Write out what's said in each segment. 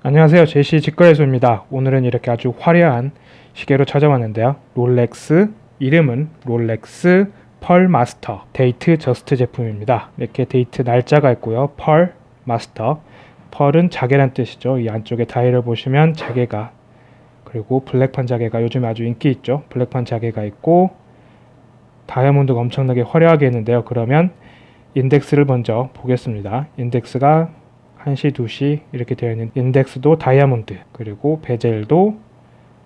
안녕하세요. 제시 직거래소입니다. 오늘은 이렇게 아주 화려한 시계로 찾아왔는데요. Rolex 이름은 Rolex Pearlmaster. Datejust 제품입니다. 이렇게 데이트 날짜가 있고요. Pearlmaster. Pearl은 자개란 뜻이죠. 이 안쪽에 다이얼을 보시면 자개가 그리고 black판 자개가 요즘 아주 인기 있죠. black판 자개가 있고 다이아몬드가 엄청나게 화려하게 있는데요. 그러면 인덱스를 먼저 보겠습니다. 인덱스가 1시, 2시 이렇게 되어 있는 인덱스도 다이아몬드 그리고 bezel도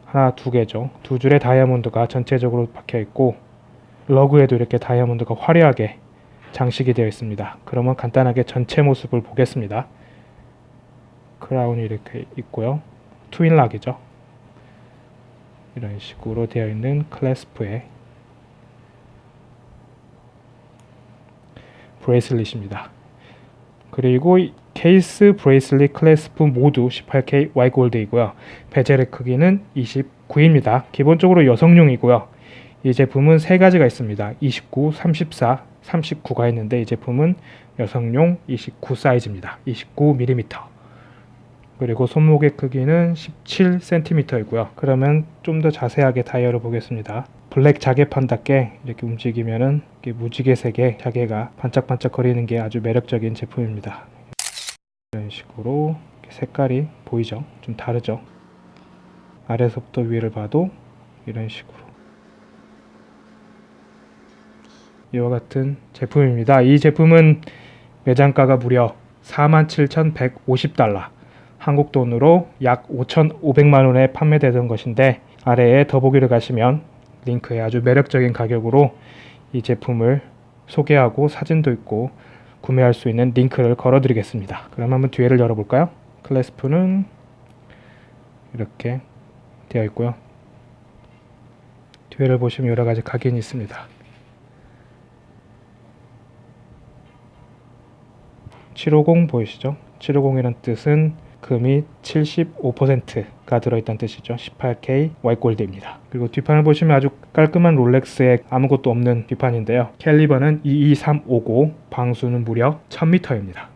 하나 두 개죠. 두 줄의 다이아몬드가 전체적으로 박혀 있고 lug에도 이렇게 다이아몬드가 화려하게 장식이 되어 있습니다. 그러면 간단하게 전체 모습을 보겠습니다. crown이 이렇게 있고요. Twinlock이죠. 이런 식으로 되어 있는 clasp의 bracelet입니다. 그리고 케이스 bracelet clasp 모두 18K Y gold이고요. bezel의 크기는 29입니다. 기본적으로 여성용이고요. 이 제품은 세 가지가 있습니다. 29, 34, 39가 있는데 이 제품은 여성용 29 사이즈입니다. 29mm. 그리고 손목의 크기는 17cm이고요. 그러면 좀 더 자세하게 다이얼을 보겠습니다. black 자개판답게 이렇게 움직이면은 무지개색의 자개가 반짝반짝 거리는 게 아주 매력적인 제품입니다. 식으로 색깔이 보이죠? 좀 다르죠? 아래서부터 위를 봐도 이런 식으로 이와 같은 제품입니다. 이 제품은 매장가가 무려 47,150달러 한국 돈으로 약 5,500만원에 판매되던 것인데 아래에 더보기를 가시면 링크에 아주 매력적인 가격으로 이 제품을 소개하고 사진도 있고 구매할 수 있는 링크를 걸어 드리겠습니다. 그럼 한번 뒤에를 열어볼까요? 클래스프는 이렇게 되어 있고요. 뒤에를 보시면 여러 가지 각인이 있습니다. 750 보이시죠? 750이라는 뜻은 금이 75%가 들어있다는 뜻이죠. 18K 와이골드입니다. 그리고 뒷판을 보시면 아주 깔끔한 롤렉스에 아무것도 없는 뒷판인데요. 캘리버는 22350, 방수는 무려 1000m입니다.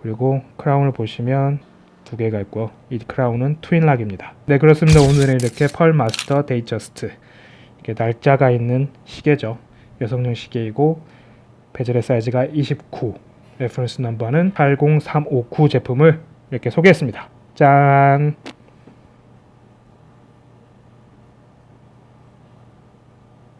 그리고 crown을 보시면 두 개가 있고요. 이 crown은 Twinlock입니다. 네 그렇습니다. 오늘은 이렇게 Pearlmaster Datejust 이렇게 날짜가 있는 시계죠. 여성용 시계이고 bezel의 사이즈가 29 reference number는 80359 제품을 이렇게 소개했습니다. 짠!